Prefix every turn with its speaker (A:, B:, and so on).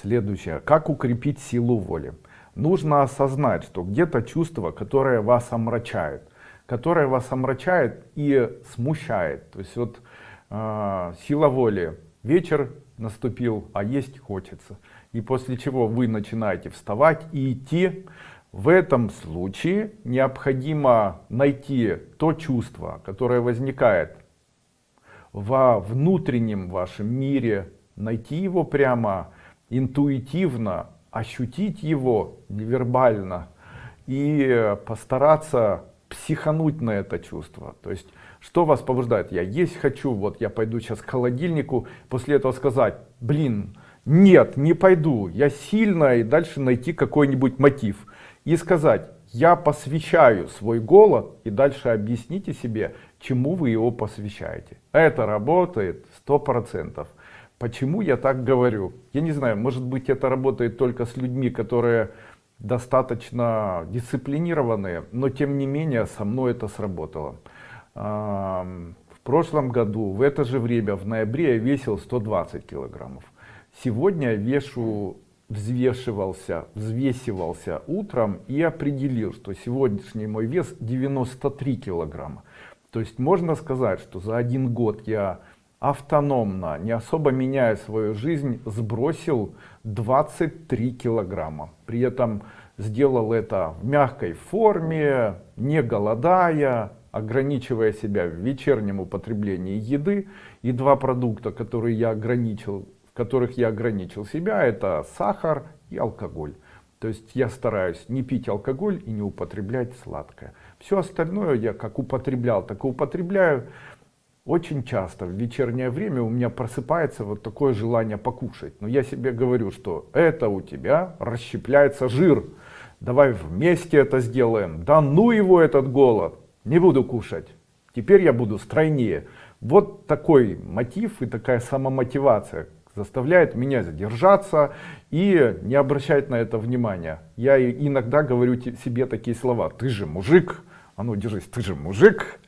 A: Следующее. Как укрепить силу воли? Нужно осознать, что где-то чувство, которое вас омрачает, которое вас омрачает и смущает. То есть вот э, сила воли. Вечер наступил, а есть хочется. И после чего вы начинаете вставать и идти. В этом случае необходимо найти то чувство, которое возникает во внутреннем вашем мире, найти его прямо интуитивно, ощутить его невербально и постараться психануть на это чувство. То есть, что вас побуждает? Я есть хочу, вот я пойду сейчас к холодильнику, после этого сказать, блин, нет, не пойду, я сильно, и дальше найти какой-нибудь мотив. И сказать, я посвящаю свой голод, и дальше объясните себе, чему вы его посвящаете. Это работает сто процентов. Почему я так говорю? Я не знаю, может быть это работает только с людьми, которые достаточно дисциплинированные, но тем не менее со мной это сработало. В прошлом году в это же время, в ноябре, я весил 120 килограммов. Сегодня я вешу, взвешивался, взвесивался утром и определил, что сегодняшний мой вес 93 килограмма. То есть можно сказать, что за один год я автономно, не особо меняя свою жизнь, сбросил 23 килограмма. При этом сделал это в мягкой форме, не голодая, ограничивая себя в вечернем употреблении еды. И два продукта, которые я ограничил, в которых я ограничил себя, это сахар и алкоголь. То есть я стараюсь не пить алкоголь и не употреблять сладкое. Все остальное я как употреблял, так и употребляю. Очень часто в вечернее время у меня просыпается вот такое желание покушать. Но я себе говорю, что это у тебя расщепляется жир. Давай вместе это сделаем. Да ну его этот голод. Не буду кушать. Теперь я буду стройнее. Вот такой мотив и такая самомотивация заставляет меня задержаться и не обращать на это внимания. Я иногда говорю себе такие слова. Ты же мужик. А ну держись, ты же мужик.